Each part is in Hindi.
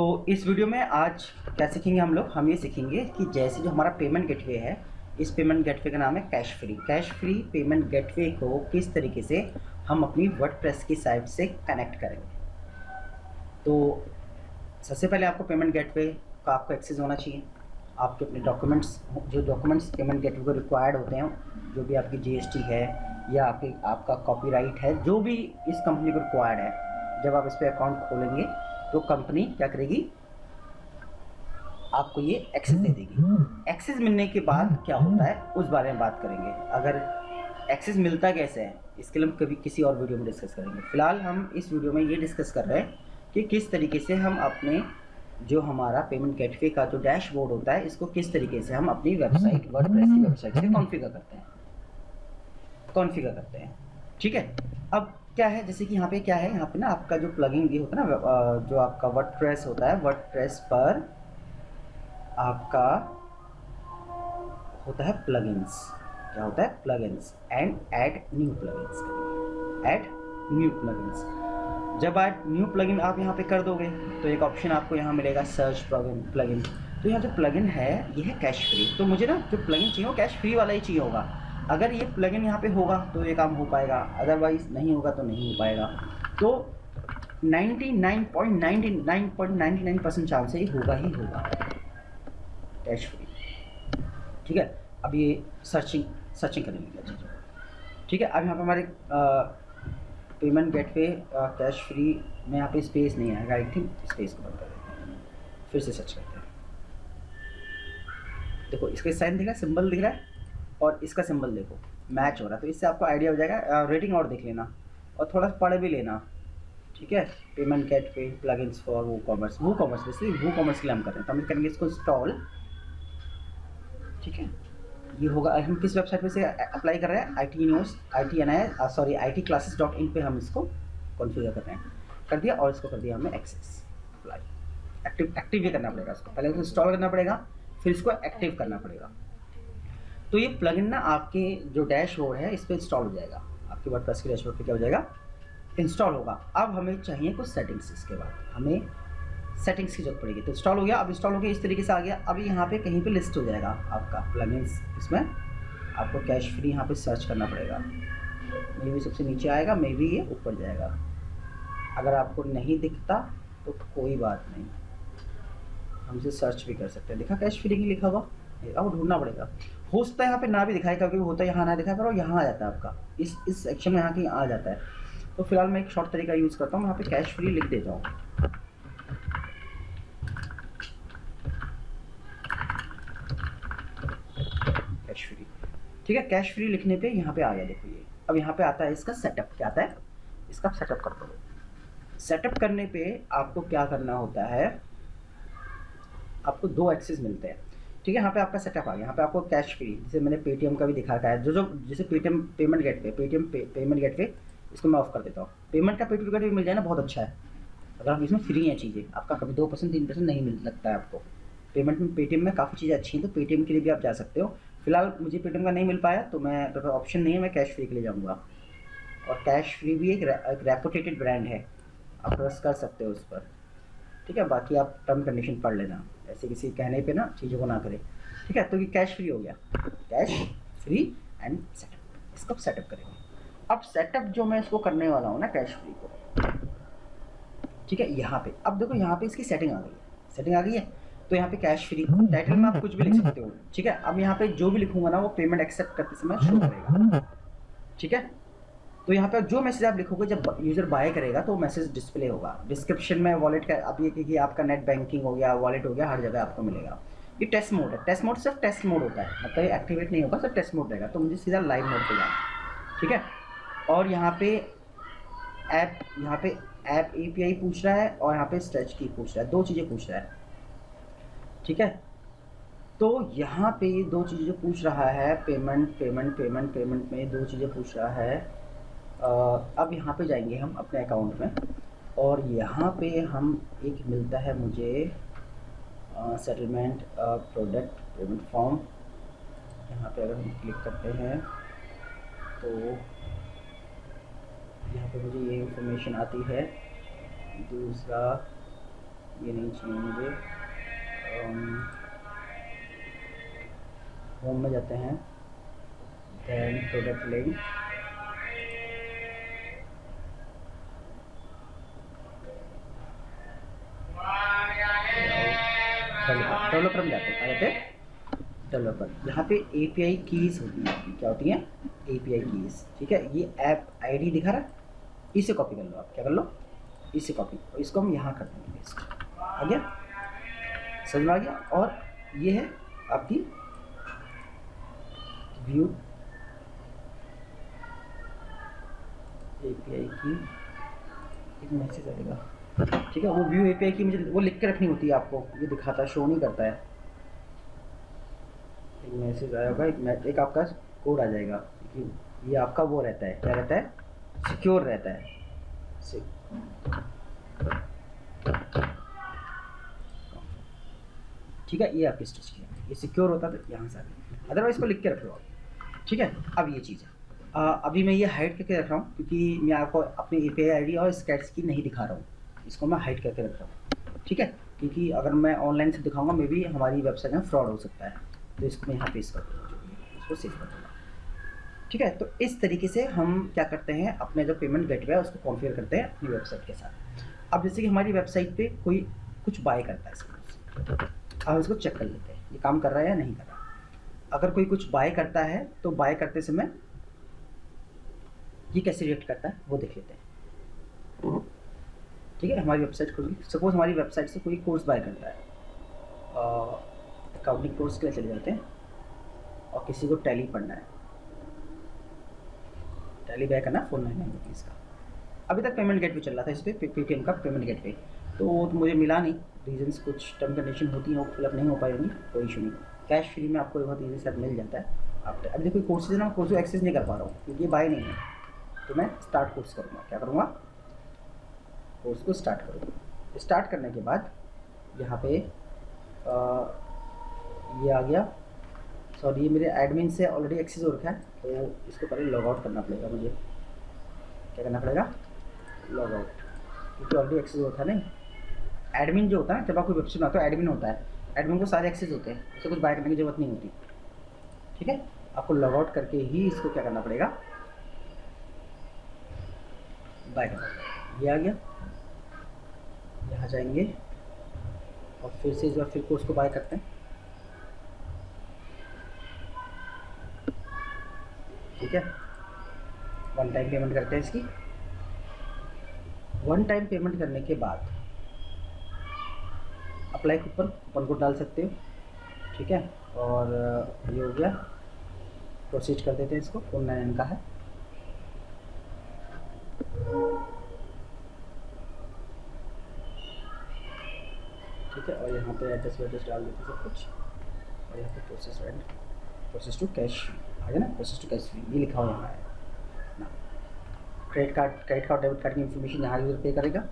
तो इस वीडियो में आज क्या सीखेंगे हम लोग? हम ये सीखेंगे कि जैसे जो हमारा पेमेंट गेटवे है, इस पेमेंट गेटवे का नाम है cash free cash free payment gateway को किस तरीके से हम अपनी वर्ड की साइट से कनेक्ट करेंगे? तो सबसे पहले आपको पेमेंट गेटवे का आपको एक्सेस होना चाहिए। आपके अपने डॉक्यूमेंट्स जो डॉक्यूमेंट्स पेमेंट गेटवे को रिक्वायर्ड होते हैं, जो भी आपकी जीएसटी है, या आपके, आपका कॉपीराइट है, जो भी इस कंपनी को रिक्वायर्ड है, जब आप इस पर अकाउंट खोलेंगे तो कंपनी क्या करेगी? आपको ये एक्सेस दे देगी। एक्सेस मिलने के बाद क्या होता है? उस बारे में बात करेंगे। अगर एक्सेस मिलता कैसे है? इसके लिए हम कभी किसी और वीडियो में डिस्कस करेंगे। फ़िलहाल हम इस वीडियो में ये डिस्कस कर रहे हैं कि किस तरीके से हम अपने जो हमारा पेमेंट गेटवे का जो डैशबोर्ड होता है इसको किस तरीके से हम अपनी वेबसाइट वर्डप्रेस की वेबसाइट से कॉन्फ़िगर करते हैं। कॉन्फ़िगर करते हैं। ठीक है? अब क्या है? जैसे कि यहाँ पे क्या है? यहाँ पे ना आपका जो प्लगइन ये होता है ना जो आपका वर्डप्रेस होता है वर्डप्रेस पर आपका होता है प्लगइन्स क्या होता है? Plugins and add new plugins add new plugins जब आप न्यू प्लगइन आप यहाँ पे कर दोगे तो एक ऑप्शन आपको यहाँ मिलेगा सर्च प्लगइन प्लगइन तो यहाँ जो प्लगइन है, ये है कैश फ्री तो मुझे ना जो प्लगइन चाहिए वो कैश फ्री वाला ही चाहिए होगा। अगर ये प्लगइन यहाँ पे होगा तो ये काम हो पाएगा। अदरवाइज़ नहीं होगा तो नहीं हो पाएगा। तो 99.99.99 परसेंट चांस है होगा ही होगा। कैश फ्री ठीक है? अब ये सर्चिंग सर्चिंग करने लगी ठीक है? अब यहाँ पर हमारे payment gate gateway cash free में यहाँ पे स्पेस नहीं आएगा आई थिंक स्पेस को बंद कर देते हैं। फिर से सर्च करते हैं। देखो, इसका साइन दिख रहा है सिंबल दिख रहा है। और इसका सिंबल देखो। मैच हो रहा है। तो इससे आपको आइडिया हो जाएगा। रेटिंग और देख लेना। और थोड़ा पढ़ भी लेना। ठीक है? Payment gateway plug for WooCommerce WooCommerce basically WooCommerce के लिए हम कर रहे हैं। तो हम करेंगे इसको इंस्टॉल ठीक है? ये होगा। हम किस वेबसाइट पे से अप्लाई कर रहे हैं? I T news I T N I sorry I T classes dot in पर हम इसको कॉन्फ़िगर कर रहे हैं। कर दिया और इसको कर दिया हमें एक्सेस अप्लाई एक्टिव एक्टिव भी करना पड़ेगा इसको। पहले इसको इंस्टॉल करना पड़ेगा, फिर इसको एक्टिव करना पड़ेगा। तो ये प्लगइन ना आपके जो डैशबोर्ड है, इस पर इंस्टॉल हो जाएगा। आपके वर्ड के डैशबोर्ड पर क्या हो जाएगा? इंस्टॉल होगा। अब हमें चाहिए कुछ सेटिंग्स इसके बाद। हमें सेटिंग्स की ज़रूरत पड़ेगी। तो इंस्टॉल हो गया। अब इंस्टॉल हो गया, इस तरीके से आ गया। अब यहाँ पे कहीं पे लिस्ट हो जाएगा आपका प्लगइन्स इसमें आपको कैश फ्री यहाँ पे सर्च करना पड़ेगा। मे भी सबसे नीचे आएगा मे भी ये ऊपर जाएगा। अगर आपको नहीं दिखता तो कोई बात नहीं। हम इसे सर्च भी कर सकते हैं। देखा कैश फ्री लिखा हुआ? अब ढूंढना पड़ेगा। हो सकता है यहाँ पे ना भी दिखाए क्योंकि होता है, यहाँ ना दिखाए वो यहाँ आ जाता है आपका। इस इस सेक्शन में यहाँ कहीं आ जाता है। तो फ़िलहाल मैं एक शॉर्ट तरीका यूज़ करता हूँ, यहाँ पे कैश फ्री लिख देता हूँ। कैश फ्री ठीक है कैश फ्री लिखने पे यहाँ पे आ गया, देखो ये। अब यहाँ पे आता है इसका सेटअप क्या आता है? इसका सेटअप कर दो सेटअप करने पे आपको क्या करना होता है? आपको दो एक्सेस मिलते हैं। ठीक है, यहाँ पे आपका सेटअप आ गया। यहाँ पे आपको कैश फ्री जैसे मैंने पेटीएम का भी दिखा रखा है जो जो, जैसे Paytm payment gateway Paytm payment gateway इसको मैं ऑफ़ कर देता हूँ। पेमेंट का पेटीएम गेट मिल जाए ना, बहुत अच्छा है। अगर आप इसमें फ्री हैं चीज़ें, आपका कभी दो परसेंट तीन परसेंट नहीं मिल, लगता है आपको। पेमेंट में पेटीएम में काफ़ी चीज़ें अच्छी हैं तो पेटीएम के लिए भी आप जा सकते हो। फ़िलहाल मुझे पेटीएम का नहीं मिल पाया तो मैं ऑप्शन नहीं है, मैं कैश फ्री के लिए जाऊँगा। और कैश फ्री भी एक रेपुटेटेड ब्रांड है। आप ट्रस्ट कर सकते हो उस पर। ठीक है? बाकी आप टर्म कंडीशन पढ़ लेना। ऐसे किसी कहने पे ना चीज़ों को ना करें। ठीक है? तो ये कैश फ्री हो गया। कैश फ्री एंड सेटअप इसको सेटअप करेंगे। अब सेटअप जो मैं इसको करने वाला हूँ ना कैश फ्री को। ठीक है? यहाँ पे। अब देखो, यहाँ पे इसकी सेटिंग आ गई है। सेटिंग आ गई है? तो यहाँ पे कैश फ्री टाइटल में आप कुछ भी लिख सकते हो। ठीक है? अब यहाँ पे जो भी लिखूँगा ना, वो पेमेंट एक्सेप्ट करते समय शो करेगा। ठीक है? तो यहाँ पे जो मैसेज आप लिखोगे, जब यूज़र बाय करेगा तो मैसेज डिस्प्ले होगा। डिस्क्रिप्शन में वॉलेट का अब ये कि आपका नेट बैंकिंग हो गया वॉलेट हो गया, हर जगह आपको मिलेगा। ये टेस्ट मोड है। टेस्ट मोड सिर्फ़ टेस्ट मोड होता है। मतलब एक्टिवेट नहीं होगा, सिर्फ़ टेस्ट मोड रहेगा। तो मुझे सीधा लाइव मोड पे जाना ठीक है? और यहाँ पे ऐप यहाँ पे ऐप एपीआई पूछ रहा है और यहाँ पे स्ट्रेच की पूछ रहा है। दो चीज़ें पूछ रहा है। ठीक है? तो यहाँ पे दो चीज़ें पूछ रहा है पेमेंट पेमेंट पेमेंट पेमेंट में दो चीज़ें पूछ रहा है। अब यहाँ पे जाएँगे हम अपने अकाउंट में। और यहाँ पे हम एक मिलता है मुझे सेटलमेंट प्रोडक्ट पेमेंट फॉर्म यहाँ पे अगर हम क्लिक करते हैं तो यहाँ पे मुझे ये इंफॉर्मेशन आती है। दूसरा, ये नहीं चाहिए मुझे। होम में जाते हैं। दैन प्रोडक्ट लिंक डेवलपर में जाते हैं। जाते डेवलपर। यहाँ पे एपीआई कीज होती हैं। क्या होती हैं? एपीआई कीज ठीक है? ये ऐप आईडी दिखा रहा है। इसे कॉपी कर लो आप। क्या कर लो? इसे कॉपी और इसको हम यहाँ कर देंगे। इसको। आ गया? समझ में आ गया? और ये है आपकी व्यू एपीआई की एक मैसेज आएगा। ठीक है, वो व्यू एपीआई की मुझे, वो लिख के रखनी होती है आपको, ये दिखाता है शो नहीं करता है। एक मैसेज आया होगा, एक एक आपका कोड आ जाएगा ये आपका वो रहता है, क्या रहता है? सिक्योर रहता है। ठीक है, ये आपकी स्टिच किया ये सिक्योर होता तो यहाँ से आगे अदरवाइज़ को लिख के रख लो आप। ठीक है, अब ये चीज़ है। अभी मैं ये हाइड करके रख रहा हूँ, क्योंकि मैं आपको अपनी ए पी आई और स्कैट्स की नहीं दिखा रहा हूँ। इसको मैं हाइड करके रख रहा हूँ। ठीक है? क्योंकि अगर मैं ऑनलाइन से दिखाऊँगा मे भी हमारी वेबसाइट में फ्रॉड हो सकता है। तो इसको मैं यहाँ पे इस इसको सेव कर दूँगा। ठीक है? तो इस तरीके से हम क्या करते हैं, अपने जो पेमेंट गेटवे है, उसको कॉन्फ़िगर करते हैं अपनी वेबसाइट के साथ। अब जैसे कि हमारी वेबसाइट पे कोई कुछ बाय करता है इसको अब इसको चेक कर लेते हैं, ये काम कर रहा है या नहीं कर रहा अगर कोई कुछ बाय करता है तो बाय करते समय ये कैसे रिएक्ट करता है, वो देख लेते हैं। ठीक है, हमारी वेबसाइट खुल। सपोज़ हमारी वेबसाइट से कोई कोर्स बाय करता है। अकाउंटिंग कोर्स के लिए चले जाते हैं और किसी को टैली पढ़ना है। टैली बैक करना फोर नाइन नाइन रुपीज़ का। अभी तक पेमेंट गेट पे चल रहा था इस पर पेटीएम का पेमेंट गेट पे तो वो तो मुझे मिला नहीं। रीजंस कुछ टर्म कंडीशन होती हैं, वो फिलअप नहीं हो पाई होंगी, कोई इशू नहीं। कैश फ्री में आपको बहुत ईजी से मिल जाता है। आप अभी देखो कोर्सेज ना कोर्स एक्सेस नहीं कर पा रहा हूँ, क्योंकि ये बाय नहीं है। तो मैं स्टार्ट कोर्स करूँगा। क्या करूँगा? कोर्स को स्टार्ट करो। स्टार्ट करने के बाद यहाँ पे आ, ये आ गया। सॉरी ये मेरे एडमिन से ऑलरेडी एक्सेस हो रखा है तो इसको पहले लॉग आउट करना पड़ेगा मुझे। क्या करना पड़ेगा? लॉग आउट क्योंकि ऑलरेडी एक्सेस होता है नहीं एडमिन जो होता है जब आप कोई वेबसाइट आता है एडमिन होता है। एडमिन को सारे एक्सेस होते हैं उसे कुछ बाय करने की ज़रूरत नहीं होती। ठीक है? आपको लॉग आउट करके ही इसको क्या करना पड़ेगा? बाय करना ये आ गया। यहाँ जाएँगे। और फिर से इस बार फिर कोर्स को बाय करते हैं। ठीक है? वन टाइम पेमेंट करते हैं इसकी। वन टाइम पेमेंट करने के बाद अप्लाई कूपन कूपन को डाल सकते हो। ठीक है? और, ये हो गया। प्रोसीड कर देते हैं इसको। फ़ोन नाइन का है। ठीक है, और यहाँ पे एड्रेस वेड्रेस डाल देते सब कुछ। और यहाँ पे process rent process to cash आ गया ना? प्रोसेस टू कैश ये लिखा हुआ है। Credit card credit card debit card की इन्फॉर्मेशन यहाँ यूज़र पे करेगा।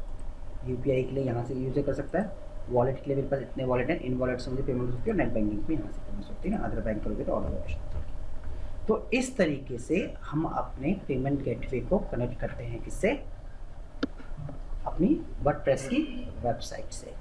यूपीआई के लिए यहाँ से यूज़र कर सकता है। वॉलेट के लिए मेरे पास इतने वॉलेट हैं, इन वॉलेट से मुझे पेमेंट हो सकती है और नेट बैंकिंग भी यहाँ से पेमेंट होती है ना? अदर बैंक करोगे तो ऑर्डर ऑप्शन तो इस तरीके से हम अपने पेमेंट गेटवे को कनेक्ट करते हैं किससे? अपनी वर्ड की वेबसाइट से।